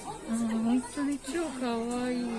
本当に超かわいい。